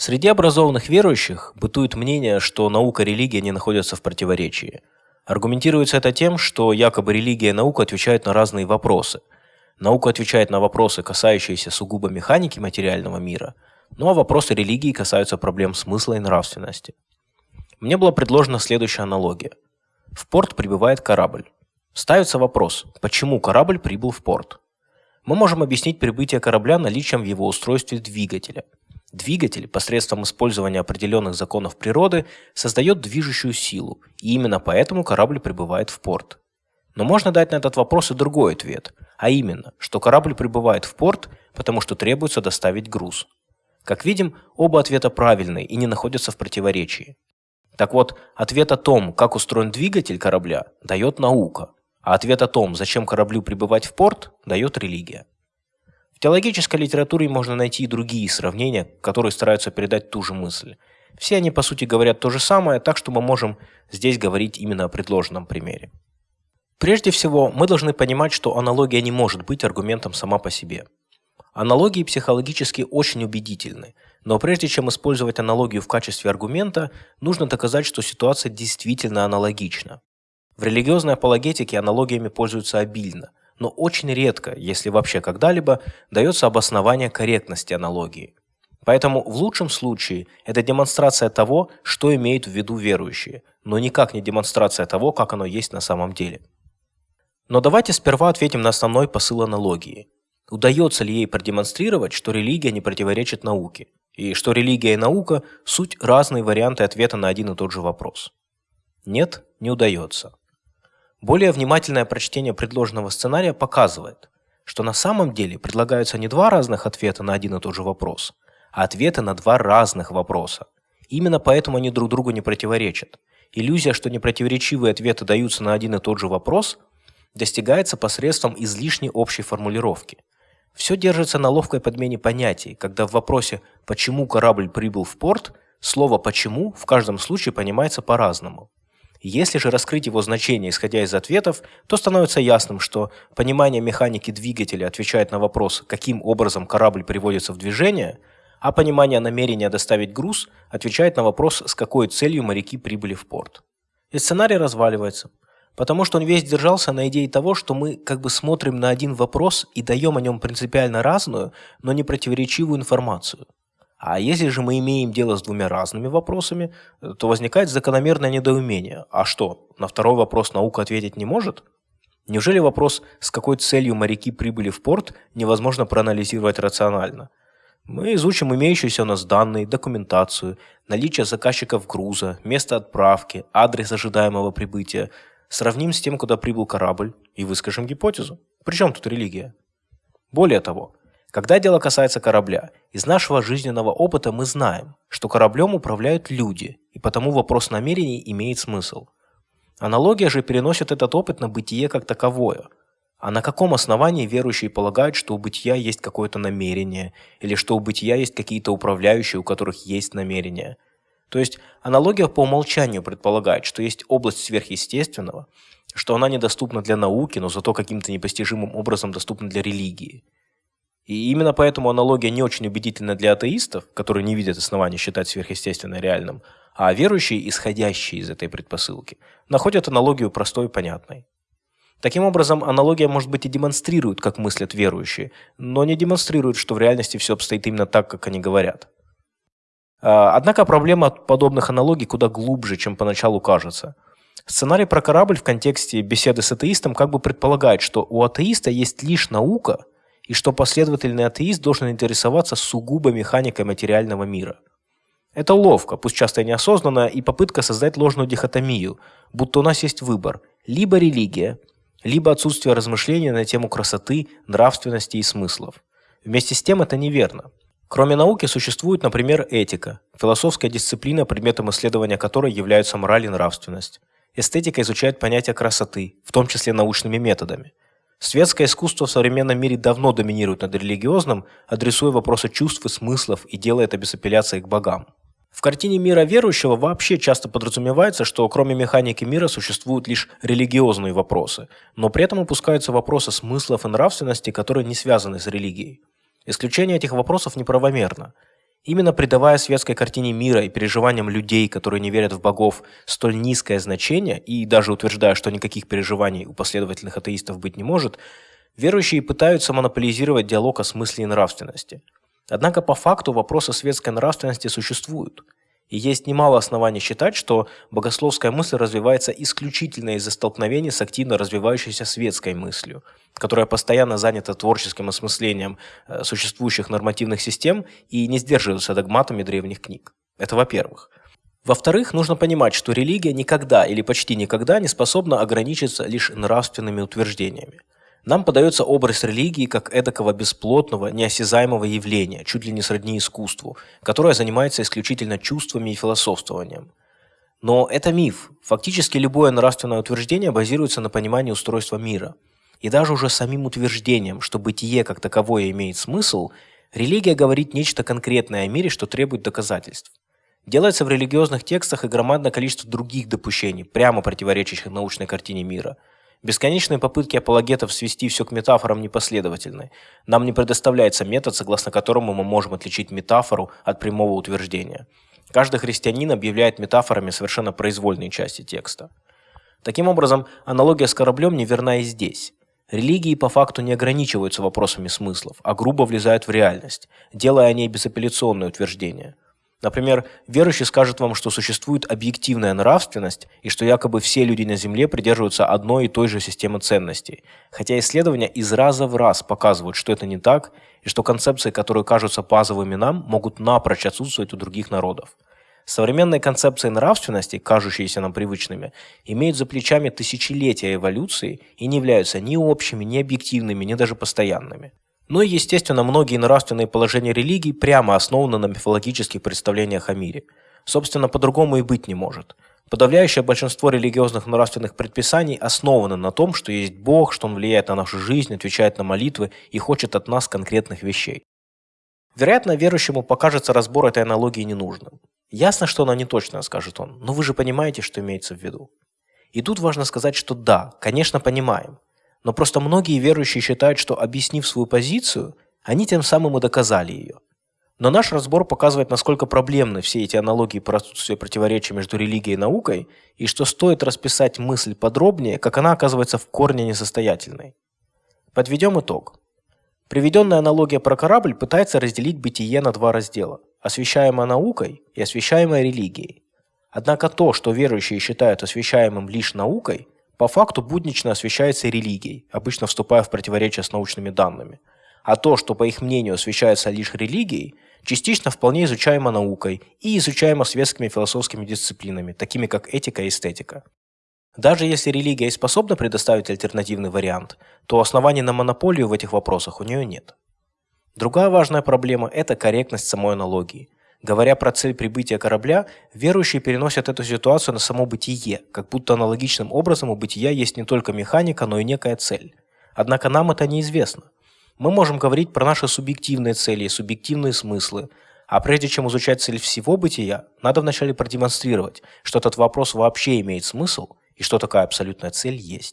Среди образованных верующих бытует мнение, что наука и религия не находятся в противоречии. Аргументируется это тем, что якобы религия и наука отвечают на разные вопросы. Наука отвечает на вопросы, касающиеся сугубо механики материального мира, ну а вопросы религии касаются проблем смысла и нравственности. Мне была предложена следующая аналогия. В порт прибывает корабль. Ставится вопрос, почему корабль прибыл в порт. Мы можем объяснить прибытие корабля наличием в его устройстве двигателя. Двигатель посредством использования определенных законов природы создает движущую силу, и именно поэтому корабль прибывает в порт. Но можно дать на этот вопрос и другой ответ, а именно, что корабль прибывает в порт, потому что требуется доставить груз. Как видим, оба ответа правильные и не находятся в противоречии. Так вот, ответ о том, как устроен двигатель корабля, дает наука, а ответ о том, зачем кораблю прибывать в порт, дает религия. Теологической литературе можно найти и другие сравнения, которые стараются передать ту же мысль. Все они, по сути, говорят то же самое, так что мы можем здесь говорить именно о предложенном примере. Прежде всего, мы должны понимать, что аналогия не может быть аргументом сама по себе. Аналогии психологически очень убедительны, но прежде чем использовать аналогию в качестве аргумента, нужно доказать, что ситуация действительно аналогична. В религиозной апологетике аналогиями пользуются обильно, но очень редко, если вообще когда-либо, дается обоснование корректности аналогии. Поэтому в лучшем случае это демонстрация того, что имеют в виду верующие, но никак не демонстрация того, как оно есть на самом деле. Но давайте сперва ответим на основной посыл аналогии. Удается ли ей продемонстрировать, что религия не противоречит науке, и что религия и наука – суть разные варианты ответа на один и тот же вопрос? Нет, не удается. Более внимательное прочтение предложенного сценария показывает, что на самом деле предлагаются не два разных ответа на один и тот же вопрос, а ответы на два разных вопроса. Именно поэтому они друг другу не противоречат. Иллюзия, что непротиворечивые ответы даются на один и тот же вопрос, достигается посредством излишней общей формулировки. Все держится на ловкой подмене понятий, когда в вопросе «почему корабль прибыл в порт» слово «почему» в каждом случае понимается по-разному. Если же раскрыть его значение, исходя из ответов, то становится ясным, что понимание механики двигателя отвечает на вопрос, каким образом корабль приводится в движение, а понимание намерения доставить груз отвечает на вопрос, с какой целью моряки прибыли в порт. И сценарий разваливается, потому что он весь держался на идее того, что мы как бы смотрим на один вопрос и даем о нем принципиально разную, но не противоречивую информацию – а если же мы имеем дело с двумя разными вопросами, то возникает закономерное недоумение. А что, на второй вопрос наука ответить не может? Неужели вопрос, с какой целью моряки прибыли в порт, невозможно проанализировать рационально? Мы изучим имеющиеся у нас данные, документацию, наличие заказчиков груза, место отправки, адрес ожидаемого прибытия, сравним с тем, куда прибыл корабль, и выскажем гипотезу. Причем тут религия? Более того, когда дело касается корабля, из нашего жизненного опыта мы знаем, что кораблем управляют люди, и потому вопрос намерений имеет смысл. Аналогия же переносит этот опыт на бытие как таковое. А на каком основании верующие полагают, что у бытия есть какое-то намерение, или что у бытия есть какие-то управляющие, у которых есть намерение? То есть аналогия по умолчанию предполагает, что есть область сверхъестественного, что она недоступна для науки, но зато каким-то непостижимым образом доступна для религии – и именно поэтому аналогия не очень убедительна для атеистов, которые не видят оснований считать сверхъестественное реальным, а верующие, исходящие из этой предпосылки, находят аналогию простой и понятной. Таким образом, аналогия, может быть, и демонстрирует, как мыслят верующие, но не демонстрирует, что в реальности все обстоит именно так, как они говорят. А, однако проблема подобных аналогий куда глубже, чем поначалу кажется. Сценарий про корабль в контексте беседы с атеистом как бы предполагает, что у атеиста есть лишь наука, и что последовательный атеист должен интересоваться сугубо механикой материального мира. Это ловко, пусть часто и неосознанно, и попытка создать ложную дихотомию, будто у нас есть выбор – либо религия, либо отсутствие размышления на тему красоты, нравственности и смыслов. Вместе с тем это неверно. Кроме науки существует, например, этика, философская дисциплина, предметом исследования которой являются мораль и нравственность. Эстетика изучает понятие красоты, в том числе научными методами. Светское искусство в современном мире давно доминирует над религиозным, адресуя вопросы чувств и смыслов и делая это без апелляции к богам. В картине мира верующего вообще часто подразумевается, что кроме механики мира существуют лишь религиозные вопросы, но при этом упускаются вопросы смыслов и нравственности, которые не связаны с религией. Исключение этих вопросов неправомерно. Именно придавая светской картине мира и переживаниям людей, которые не верят в богов, столь низкое значение, и даже утверждая, что никаких переживаний у последовательных атеистов быть не может, верующие пытаются монополизировать диалог о смысле и нравственности. Однако по факту вопросы светской нравственности существуют – и есть немало оснований считать, что богословская мысль развивается исключительно из-за столкновений с активно развивающейся светской мыслью, которая постоянно занята творческим осмыслением э, существующих нормативных систем и не сдерживается догматами древних книг. Это во-первых. Во-вторых, нужно понимать, что религия никогда или почти никогда не способна ограничиться лишь нравственными утверждениями. Нам подается образ религии как эдакого бесплотного, неосязаемого явления, чуть ли не сродни искусству, которое занимается исключительно чувствами и философствованием. Но это миф. Фактически любое нравственное утверждение базируется на понимании устройства мира. И даже уже самим утверждением, что бытие как таковое имеет смысл, религия говорит нечто конкретное о мире, что требует доказательств. Делается в религиозных текстах и громадное количество других допущений, прямо противоречащих научной картине мира – Бесконечные попытки апологетов свести все к метафорам непоследовательны. Нам не предоставляется метод, согласно которому мы можем отличить метафору от прямого утверждения. Каждый христианин объявляет метафорами совершенно произвольные части текста. Таким образом, аналогия с кораблем неверна и здесь. Религии по факту не ограничиваются вопросами смыслов, а грубо влезают в реальность, делая о ней безапелляционное утверждение – Например, верующий скажет вам, что существует объективная нравственность и что якобы все люди на Земле придерживаются одной и той же системы ценностей, хотя исследования из раза в раз показывают, что это не так, и что концепции, которые кажутся базовыми нам, могут напрочь отсутствовать у других народов. Современные концепции нравственности, кажущиеся нам привычными, имеют за плечами тысячелетия эволюции и не являются ни общими, ни объективными, ни даже постоянными. Ну и, естественно, многие нравственные положения религий прямо основаны на мифологических представлениях о мире. Собственно, по-другому и быть не может. Подавляющее большинство религиозных нравственных предписаний основано на том, что есть Бог, что Он влияет на нашу жизнь, отвечает на молитвы и хочет от нас конкретных вещей. Вероятно, верующему покажется разбор этой аналогии ненужным. Ясно, что она не точная, скажет он, но вы же понимаете, что имеется в виду. И тут важно сказать, что да, конечно, понимаем. Но просто многие верующие считают, что объяснив свою позицию, они тем самым и доказали ее. Но наш разбор показывает, насколько проблемны все эти аналогии про отсутствие противоречия между религией и наукой, и что стоит расписать мысль подробнее, как она оказывается в корне несостоятельной. Подведем итог. Приведенная аналогия про корабль пытается разделить бытие на два раздела – освещаемое наукой и освещаемое религией. Однако то, что верующие считают освещаемым лишь наукой – по факту буднично освещается религией, обычно вступая в противоречие с научными данными. А то, что по их мнению освещается лишь религией, частично вполне изучаемо наукой и изучаемо светскими философскими дисциплинами, такими как этика и эстетика. Даже если религия и способна предоставить альтернативный вариант, то оснований на монополию в этих вопросах у нее нет. Другая важная проблема – это корректность самой аналогии – Говоря про цель прибытия корабля, верующие переносят эту ситуацию на само бытие, как будто аналогичным образом у бытия есть не только механика, но и некая цель. Однако нам это неизвестно. Мы можем говорить про наши субъективные цели и субъективные смыслы, а прежде чем изучать цель всего бытия, надо вначале продемонстрировать, что этот вопрос вообще имеет смысл и что такая абсолютная цель есть.